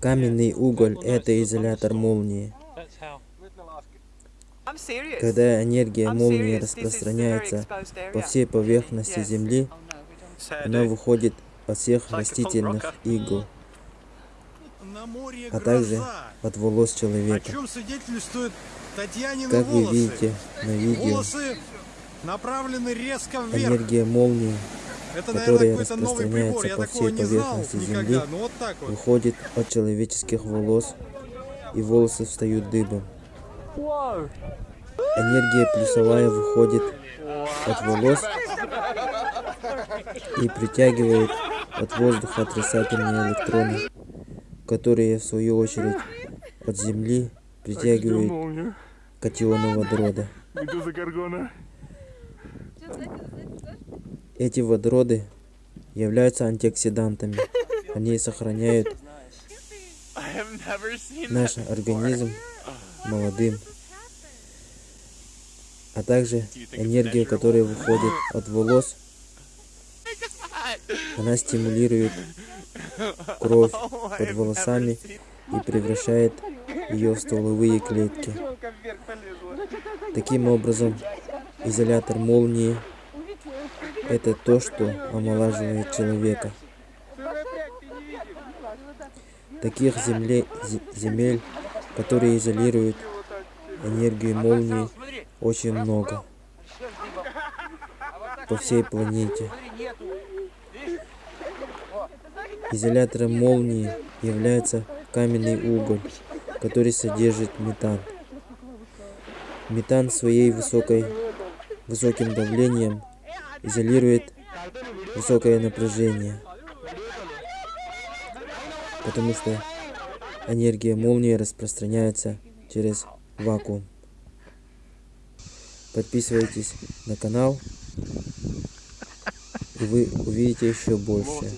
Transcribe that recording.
Каменный уголь – это изолятор молнии. Когда энергия молнии распространяется по всей поверхности. Земли, она выходит от всех растительных игл, а также от волос человека. Как вы видите на видео, энергия молнии Это, которая распространяется по всей поверхности никогда. Земли, Ну вот так вот. выходит от человеческих волос, и волосы встают дыбом. Энергия плюсовая выходит от волос и притягивает от воздуха отрицательные электроны, которые в свою очередь от Земли притягивают катионы водорода. Эти водороды являются антиоксидантами. Они сохраняют наш организм молодым. А также энергия, которая выходит от волос, она стимулирует кровь под волосами и превращает ее в стволовые клетки. Таким образом, изолятор молнии – это то, что омолаживает человека. Таких земле- зе- земель, которые изолируют энергию молнии, очень много по всей планете. Изолятором молнии является каменный уголь, который содержит метан. Метан своей высокой, высоким давлением изолирует высокое напряжение, потому что энергия молнии распространяется через вакуум. Подписывайтесь на канал, и вы увидите еще больше.